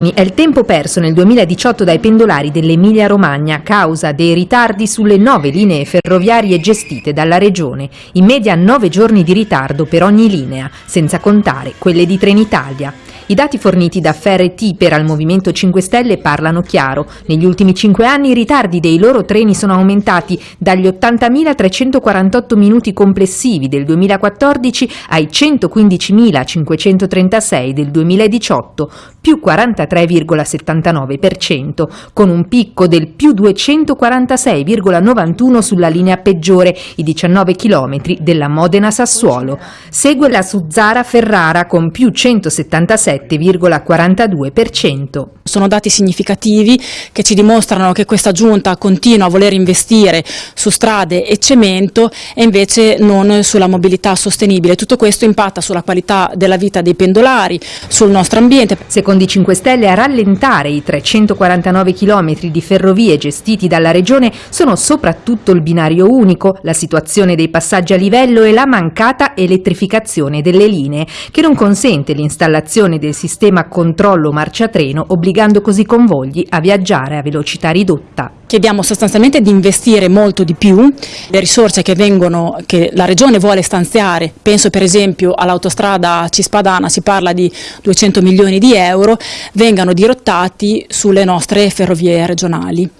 È il tempo perso nel 2018 dai pendolari dell'Emilia-Romagna a causa dei ritardi sulle nove linee ferroviarie gestite dalla Regione, in media nove giorni di ritardo per ogni linea, senza contare quelle di Trenitalia. I dati forniti da Ferret per al Movimento 5 Stelle parlano chiaro. Negli ultimi cinque anni i ritardi dei loro treni sono aumentati dagli 80.348 minuti complessivi del 2014 ai 115.536 del 2018, più 43,79%, con un picco del più 246,91 sulla linea peggiore, i 19 km della Modena-Sassuolo. Segue la Suzzara-Ferrara con più 177 7,42%. Sono dati significativi che ci dimostrano che questa giunta continua a voler investire su strade e cemento e invece non sulla mobilità sostenibile. Tutto questo impatta sulla qualità della vita dei pendolari, sul nostro ambiente. Secondo i 5 Stelle a rallentare i 349 km di ferrovie gestiti dalla Regione sono soprattutto il binario unico, la situazione dei passaggi a livello e la mancata elettrificazione delle linee, che non consente l'installazione del sistema controllo marcia treno obbligando così i convogli a viaggiare a velocità ridotta. Chiediamo sostanzialmente di investire molto di più, le risorse che, vengono, che la Regione vuole stanziare, penso per esempio all'autostrada Cispadana, si parla di 200 milioni di euro, vengano dirottati sulle nostre ferrovie regionali.